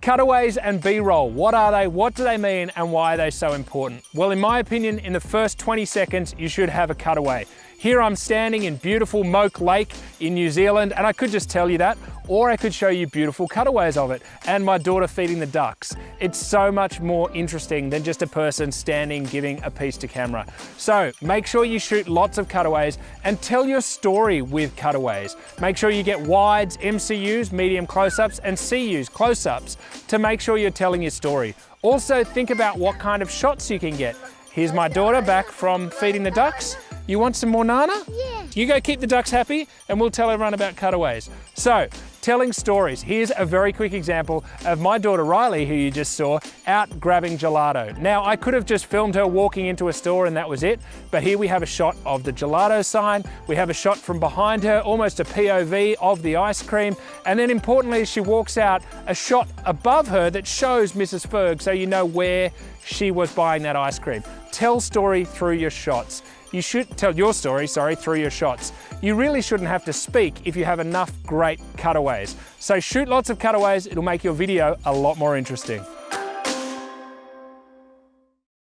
Cutaways and B-roll, what are they, what do they mean, and why are they so important? Well, in my opinion, in the first 20 seconds, you should have a cutaway. Here I'm standing in beautiful Moke Lake in New Zealand, and I could just tell you that, or I could show you beautiful cutaways of it, and my daughter feeding the ducks. It's so much more interesting than just a person standing giving a piece to camera. So make sure you shoot lots of cutaways and tell your story with cutaways. Make sure you get wides, MCUs, medium close-ups, and CUs, close-ups, to make sure you're telling your story. Also think about what kind of shots you can get. Here's my daughter back from feeding the ducks. You want some more Nana? Yeah. You go keep the ducks happy and we'll tell everyone about cutaways. So, telling stories. Here's a very quick example of my daughter Riley, who you just saw, out grabbing gelato. Now, I could have just filmed her walking into a store and that was it, but here we have a shot of the gelato sign. We have a shot from behind her, almost a POV of the ice cream. And then importantly, she walks out, a shot above her that shows Mrs. Ferg so you know where she was buying that ice cream. Tell story through your shots. You should tell your story, sorry, through your shots. You really shouldn't have to speak if you have enough great cutaways. So shoot lots of cutaways, it'll make your video a lot more interesting.